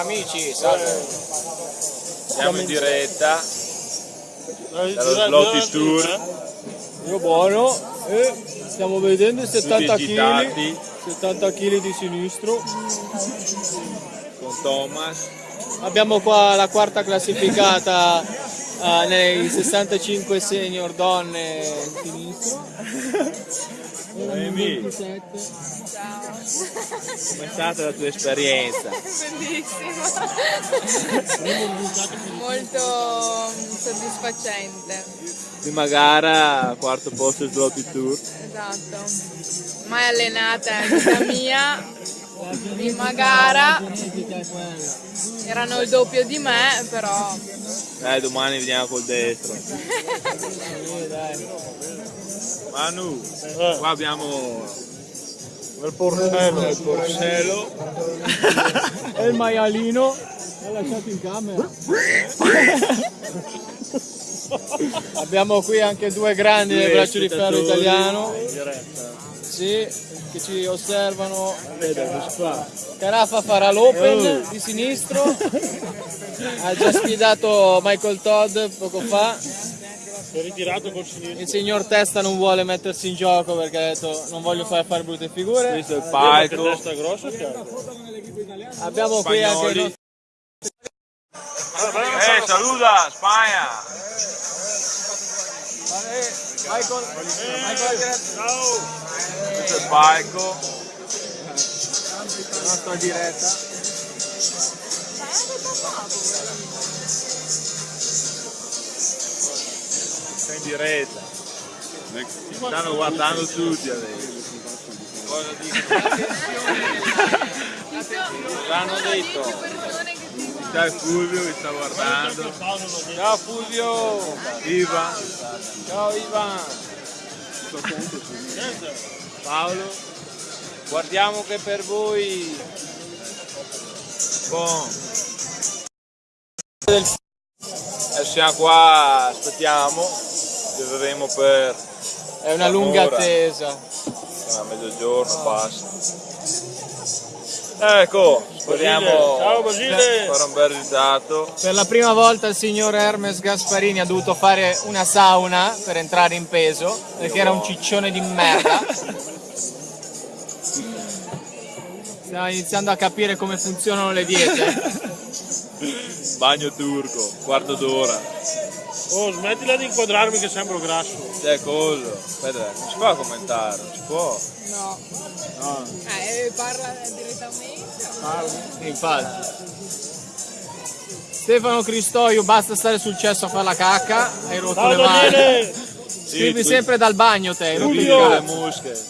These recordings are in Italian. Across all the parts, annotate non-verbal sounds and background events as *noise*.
Amici, salve. Siamo in diretta Dai, dallo Sloty gira- Tour, Io buono. E stiamo vedendo i 70 tutti kg. agitati 70 kg di sinistro. con Thomas. Abbiamo qua la quarta classificata eh, nei 65 senior donne sinistro. *laughs* Noemi, 27. com'è stata la tua esperienza? Bellissimo. Molto mm, soddisfacente. Prima gara, quarto posto Sloty Tour. Esatto. Mai allenata in vita mia. Prima gara erano il doppio di me, però Eh, domani veniamo col destro. *laughs* Manu, qua abbiamo il porcello. il porcello. *laughs* E il maialino l'ha lasciato in camera. *laughs* Abbiamo qui anche due grandi del braccio di ferro italiano. Sì, che ci osservano. Carafa farà l'open di sinistro. Ha già sfidato Michael Todd poco fa. Il signor Testa non vuole mettersi in gioco perché ha detto non voglio fare fare brutte figure. Questo è il palco. testa grossa ha. Abbiamo qui anche il nostro Eh, saluta Spagna! Michael, Michael Ciao! Questo è il palco. la nostra diretta. Diretta. Ci stanno guardando tutti adesso. Cosa dicono? L'hanno detto. C'è il Fulvio che sta guardando. Ciao Fulvio! Ivan. Ciao Ivan! Paolo. Guardiamo che per voi Bon. Adesso siamo qua, aspettiamo. Beveremo per è una lunga Allora. attesa. a mezzogiorno passa. Ecco, speriamo Ciao Basile! fare un bel risultato. Per la prima volta il signor Hermes Gasparini ha dovuto fare una sauna per entrare in peso perché era un ciccione di merda. *laughs* Stiamo iniziando a capire come funzionano le diete. Bagno turco, quarto d'ora. Oh, smettila di inquadrarmi che sembro grasso. C'è collo. Aspetta, non si può commentare, non si può. no. Eh, parla direttamente. Infatti. Stefano Cristoio, basta stare sul cesso a fare la cacca, hai rotto Ciao le mani. *laughs* Scrivi tu- sempre dal bagno te, hai rotto le musche.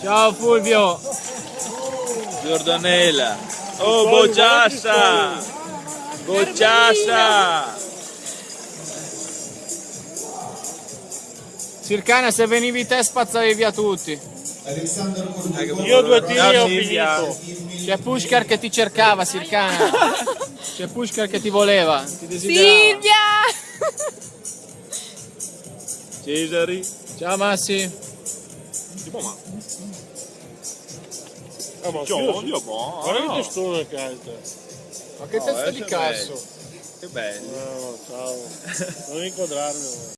Ciao Fulvio. Giordanella. Oh, bocciassa! Bocciassa! Circana, se venivi te spazzavi via tutti. Io due tiri e ho finito. C'è Pushkar che ti cercava, Circana. *laughs* C'è Pushkar che ti voleva, ti desiderava. Silvia! Cesari. Ciao Massi. Tipo ma. Ah, ma Ciao, io- Dio, buono. Guarda che testone che hai te. Ma che No, testa adesso di cazzo. Che bello. No, ciao. Non inquadrarmi.